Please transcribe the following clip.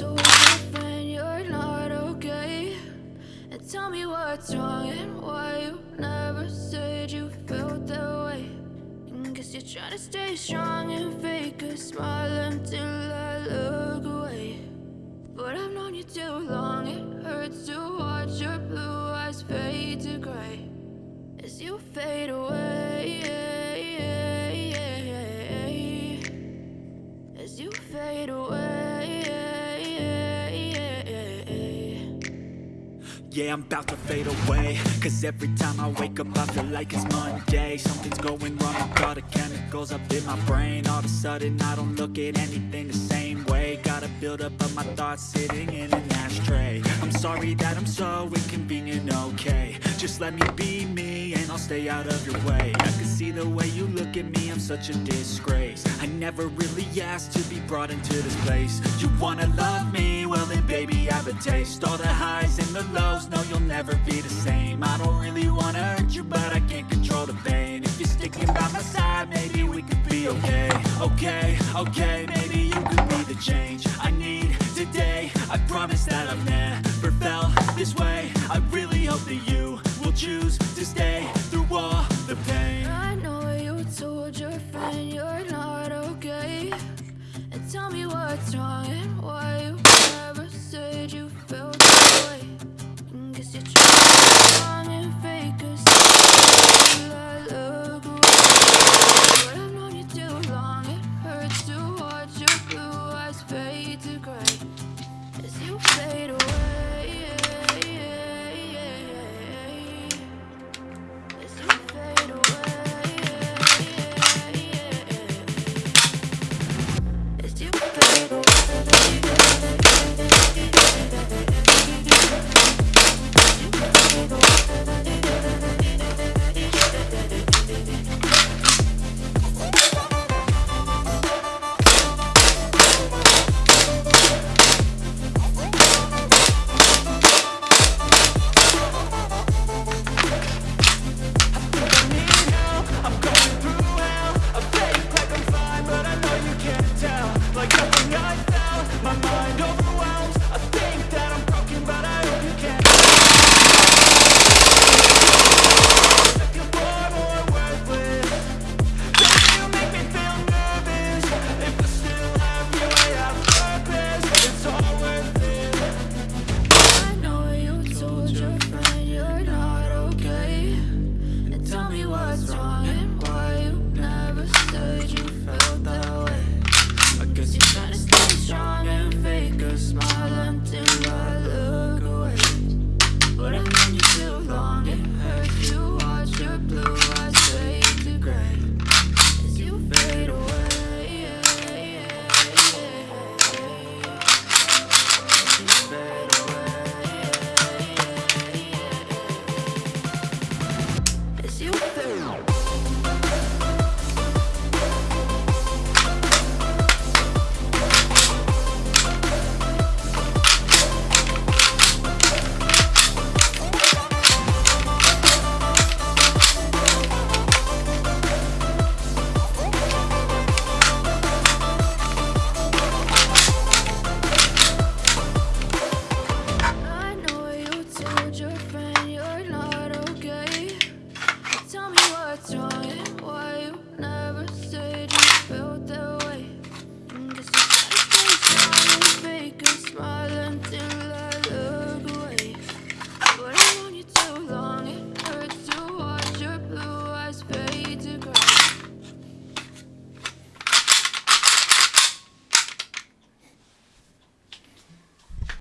your friend you're not okay And tell me what's wrong and why you never said you felt that way. And guess you're trying to stay strong and fake a smile until I look away Yeah, I'm about to fade away. Cause every time I wake up I feel like it's Monday. Something's going wrong. With all the chemicals up in my brain. All of a sudden I don't look at anything the same way. Gotta build up of my thoughts sitting in an ashtray. I'm sorry that I'm so inconvenient, okay. Just let me be me stay out of your way. I can see the way you look at me, I'm such a disgrace. I never really asked to be brought into this place. You wanna love me? Well then baby I have a taste. All the highs and the lows, no you'll never be the same. I don't really wanna hurt you but I can't control the pain. If you're sticking by my side, maybe we could be okay. Okay, okay, maybe you could be the change I need today. I promise that I've never felt this way. I really hope that you will choose me what's wrong and why you never said you felt that way. I'm just a plastic stay silent, fake smile until.